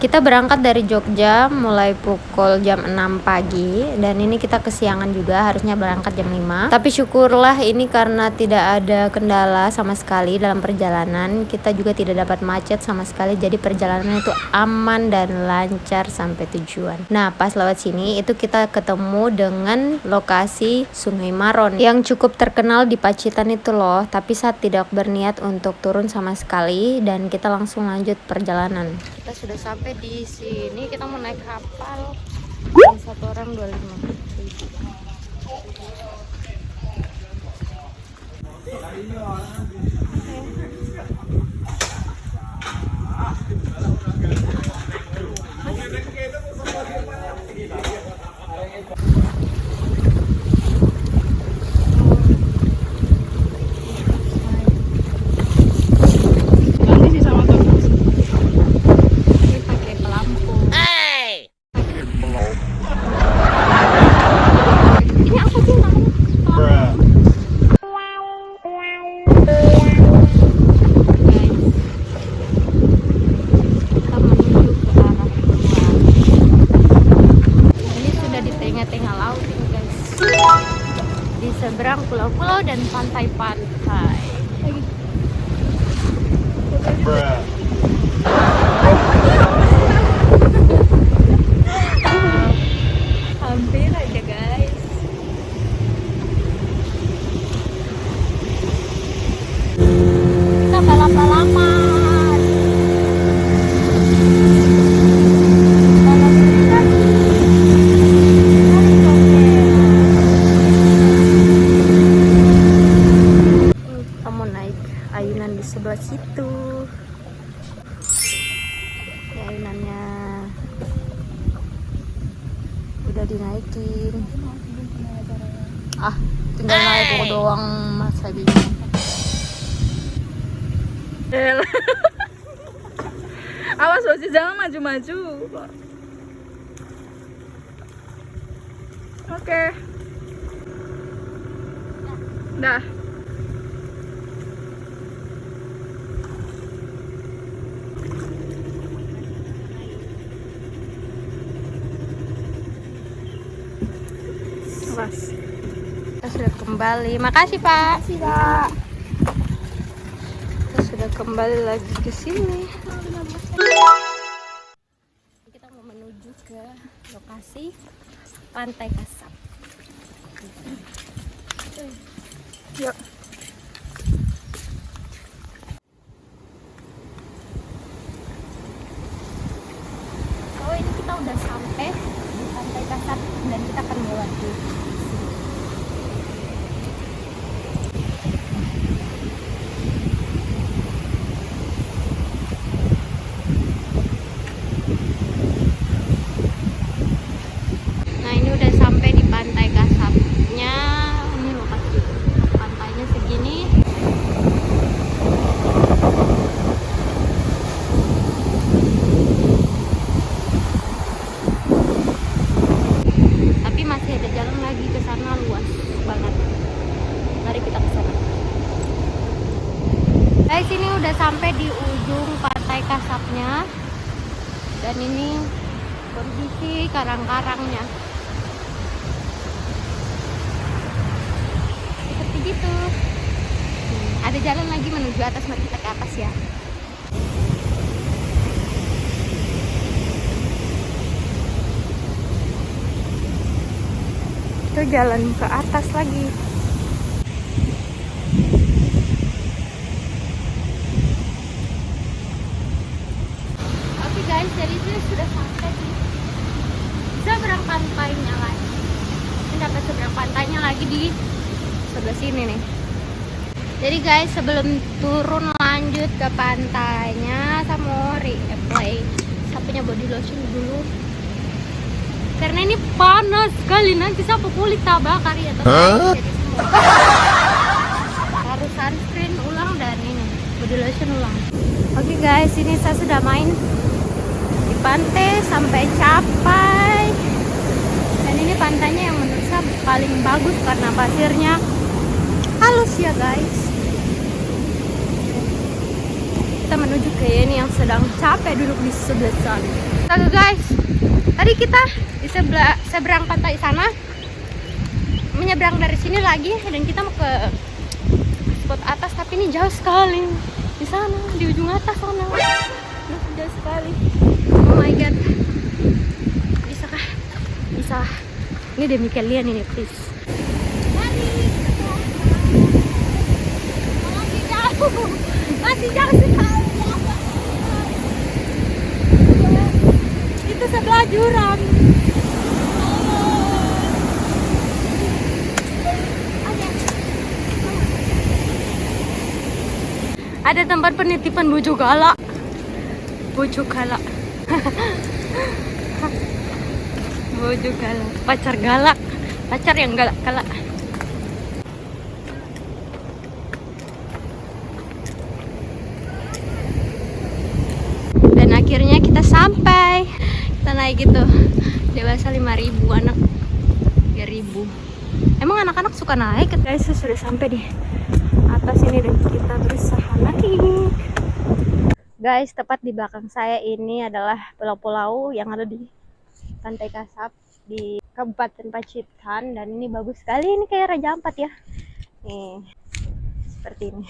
Kita berangkat dari Jogja mulai pukul jam 6 pagi dan ini kita kesiangan juga harusnya berangkat jam 5. Tapi syukurlah ini karena tidak ada kendala sama sekali dalam perjalanan. Kita juga tidak dapat macet sama sekali jadi perjalanan itu aman dan lancar sampai tujuan. Nah, pas lewat sini itu kita ketemu dengan lokasi Sungai Maron yang cukup terkenal di Pacitan itu loh. Tapi saat tidak berniat untuk turun sama sekali dan kita langsung lanjut perjalanan. Kita sudah sampai sampai di sini kita mau naik kapal yang satu orang 25 ribu. seberang pulau-pulau dan pantai-pantai. Hampir aja guys. Kita balap-balapan. Sebelah situ. Ya ayunannya udah dinaikin. Ah tinggal naik doang mas lagi awas Oci jangan maju-maju. Oke. Okay. dah Mas. Kita sudah kembali. Makasih, Pak. Makasih, Pak. Kita sudah kembali lagi ke sini. Kita mau menuju ke lokasi Pantai Kasab. Yuk. Oh, ini kita udah sampai di Pantai Kasab dan kita akan melewati guys ini udah sampai di ujung pantai kasapnya dan ini kondisi karang-karangnya seperti gitu. Hmm, ada jalan lagi menuju atas mari kita ke atas ya. Itu jalan ke atas lagi guys jadi itu sudah sampai di seberang pantainya lagi ini dapat seberang pantainya lagi di sebelah sini nih. Jadi guys sebelum turun lanjut ke pantainya saya mau reapply sapinya body lotion dulu. Karena ini panas sekali nanti saya kulit tabakar ya teman harus sunscreen ulang dan ini body lotion ulang. Oke okay guys ini saya sudah main pantai sampai capai. Dan ini pantainya yang paling bagus karena pasirnya halus ya guys. Kita menuju ke ini yang sedang capek duduk di sebelah sana. Astaga guys, tadi kita di sebelah seberang pantai sana menyeberang dari sini lagi dan kita mau ke spot atas tapi ini jauh sekali. Di sana di ujung atas sana. Jauh sekali. Oh my god. Bisakah bisa ini demi kalian ini please. Masih jauh sekali itu sebelah jurang. Ada tempat penitipan bojo galak. Bojo galak bojo galak. Pacar galak. Pacar yang galak galak. Dan akhirnya kita sampai. Kita naik gitu. Dewasa 5000 anak 3000 emang anak-anak suka naik? Guys sudah sampai di atas ini dan kita berusaha naik. Guys tepat di belakang saya ini adalah pulau-pulau yang ada di pantai Kasab di Kabupaten Pacitan dan ini bagus sekali ini kayak Raja Ampat ya. Nih seperti ini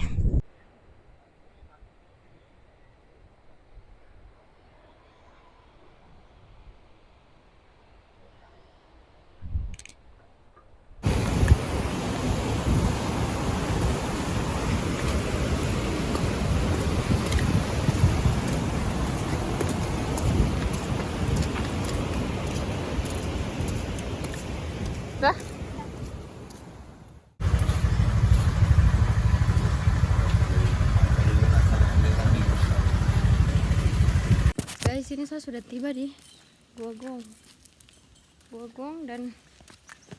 Guys, ini saya sudah tiba di Gua Gong. Gua Gong dan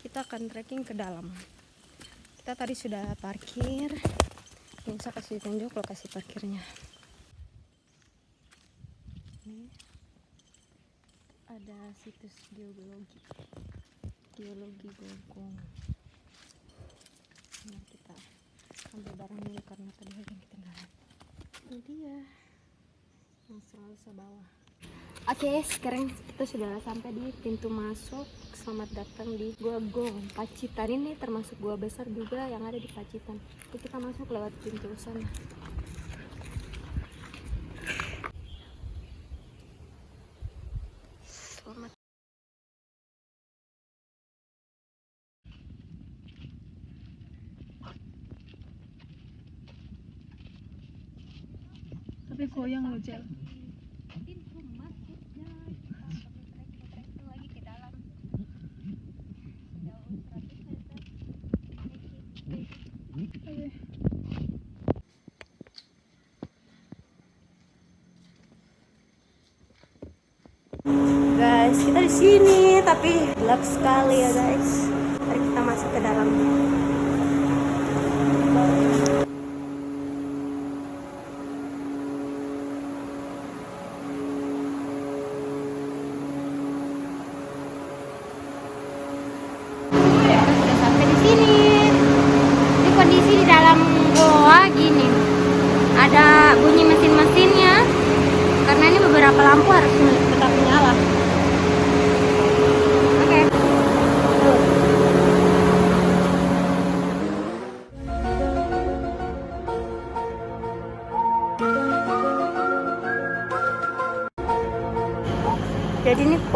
kita akan trekking ke dalam. Kita tadi sudah parkir. Ini saya kasih tunjuk lokasi parkirnya. Ini ada situs geologi geologi Gogong nah kita ambil barang dulu karena tadi ada yang ini dia langsung harus ke bawah oke sekarang kita sudah sampai di pintu masuk. Selamat datang di Gua Gong. Pacitan ini termasuk gua besar juga yang ada di Pacitan. Jadi kita masuk lewat pintu sana. Selamat. Tapi goyang loh, Jel. pintu masuknya trekking lagi ke dalam jauh 100 meter Oke. Guys kita di sini tapi gelap sekali ya guys. Mari kita masuk ke dalam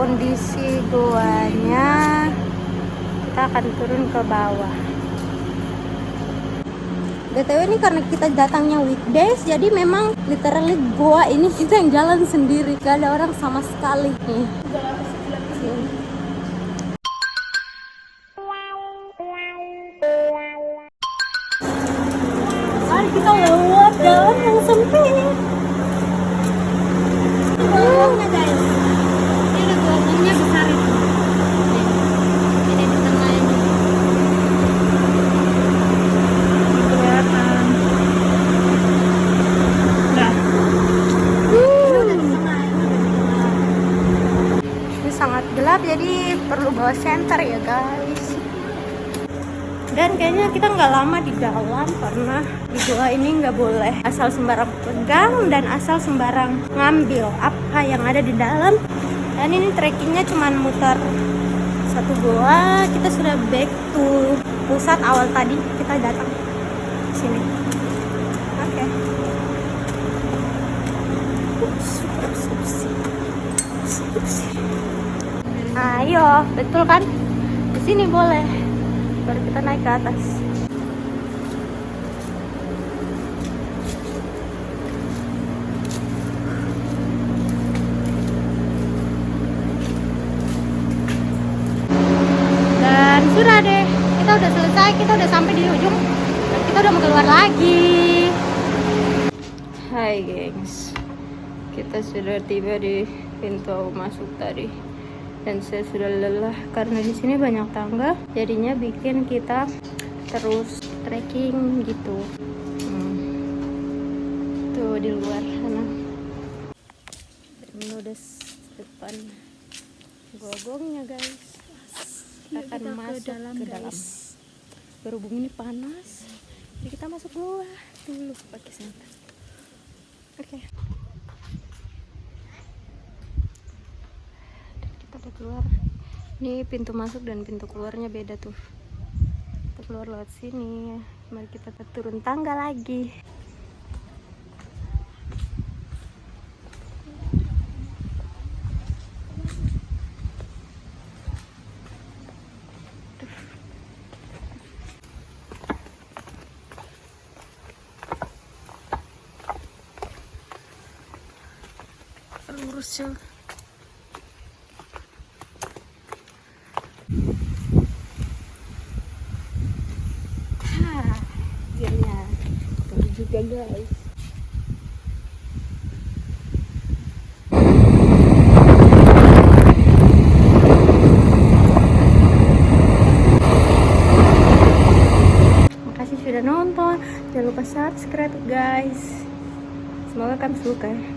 kondisi goanya kita akan turun ke bawah. BTW ini karena kita datangnya weekdays jadi memang literally goa ini kita yang jalan sendiri. Gak ada orang sama sekali. nih kita nggak lama di dalam karena di gua ini nggak boleh asal sembarang pegang dan asal sembarang ngambil apa yang ada di dalam. Dan ini trekkingnya cuma muter satu goa. Kita sudah back to pusat awal tadi. Kita datang sini. Oke. Ups. ayo betul kan? Di sini boleh. Baru kita naik ke atas dan sudah deh kita udah selesai kita udah sampai di ujung. Kita udah mau keluar lagi. Hai gengs. Kita sudah tiba di pintu masuk tadi. Dan saya sudah lelah karena di sini banyak tangga. Jadinya bikin kita terus trekking gitu. Hmm. tuh di luar sana. Menudes depan gogongnya guys. Kita akan kita ke masuk dalam, ke dalam. guys. Berhubung ini panas. Jadi kita masuk luar dulu pakai senter oke. Dan kita udah keluar. Ini pintu masuk dan pintu keluarnya beda tuh. Kita keluar lewat sini. Mari kita turun tangga lagi juga guys makasih sudah nonton. Jangan lupa subscribe guys. Semoga kalian suka ya